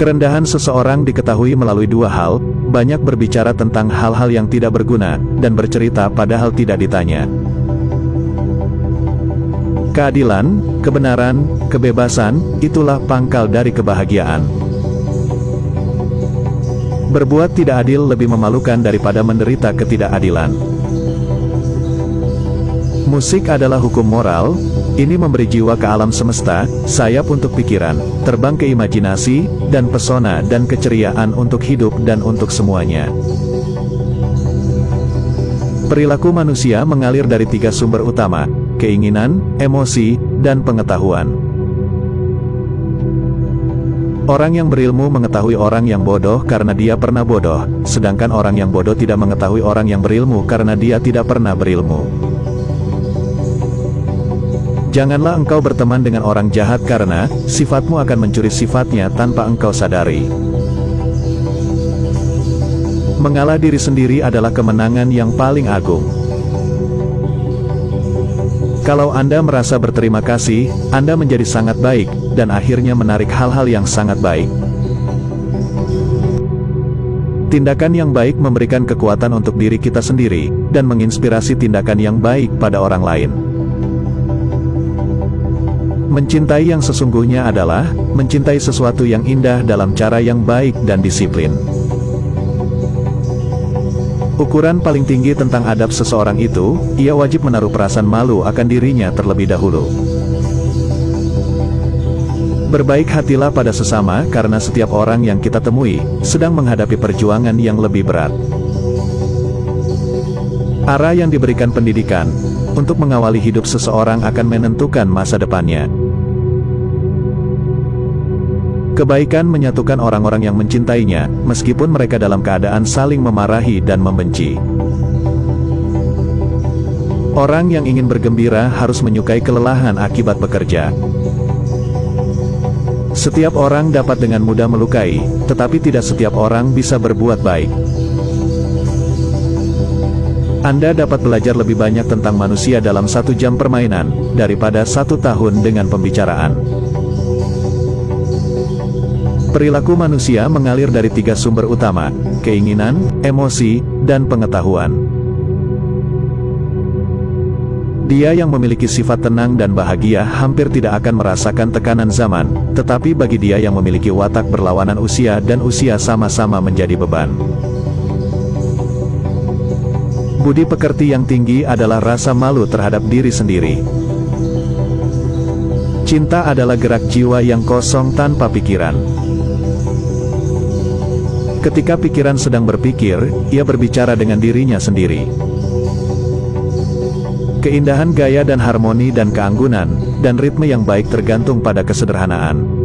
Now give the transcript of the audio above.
Kerendahan seseorang diketahui melalui dua hal, banyak berbicara tentang hal-hal yang tidak berguna, dan bercerita padahal tidak ditanya. Keadilan, kebenaran, kebebasan, itulah pangkal dari kebahagiaan. Berbuat tidak adil lebih memalukan daripada menderita ketidakadilan. Musik adalah hukum moral, ini memberi jiwa ke alam semesta, sayap untuk pikiran, terbang ke imajinasi, dan pesona dan keceriaan untuk hidup dan untuk semuanya. Perilaku manusia mengalir dari tiga sumber utama, keinginan, emosi, dan pengetahuan. Orang yang berilmu mengetahui orang yang bodoh karena dia pernah bodoh, sedangkan orang yang bodoh tidak mengetahui orang yang berilmu karena dia tidak pernah berilmu. Janganlah engkau berteman dengan orang jahat karena, sifatmu akan mencuri sifatnya tanpa engkau sadari. Mengalah diri sendiri adalah kemenangan yang paling agung. Kalau Anda merasa berterima kasih, Anda menjadi sangat baik, dan akhirnya menarik hal-hal yang sangat baik. Tindakan yang baik memberikan kekuatan untuk diri kita sendiri, dan menginspirasi tindakan yang baik pada orang lain. Mencintai yang sesungguhnya adalah, mencintai sesuatu yang indah dalam cara yang baik dan disiplin. Ukuran paling tinggi tentang adab seseorang itu, ia wajib menaruh perasaan malu akan dirinya terlebih dahulu. Berbaik hatilah pada sesama karena setiap orang yang kita temui, sedang menghadapi perjuangan yang lebih berat. Arah yang diberikan pendidikan, untuk mengawali hidup seseorang akan menentukan masa depannya. Kebaikan menyatukan orang-orang yang mencintainya, meskipun mereka dalam keadaan saling memarahi dan membenci. Orang yang ingin bergembira harus menyukai kelelahan akibat bekerja. Setiap orang dapat dengan mudah melukai, tetapi tidak setiap orang bisa berbuat baik. Anda dapat belajar lebih banyak tentang manusia dalam satu jam permainan, daripada satu tahun dengan pembicaraan. Perilaku manusia mengalir dari tiga sumber utama, keinginan, emosi, dan pengetahuan. Dia yang memiliki sifat tenang dan bahagia hampir tidak akan merasakan tekanan zaman, tetapi bagi dia yang memiliki watak berlawanan usia dan usia sama-sama menjadi beban. Budi pekerti yang tinggi adalah rasa malu terhadap diri sendiri. Cinta adalah gerak jiwa yang kosong tanpa pikiran. Ketika pikiran sedang berpikir, ia berbicara dengan dirinya sendiri. Keindahan gaya dan harmoni dan keanggunan, dan ritme yang baik tergantung pada kesederhanaan.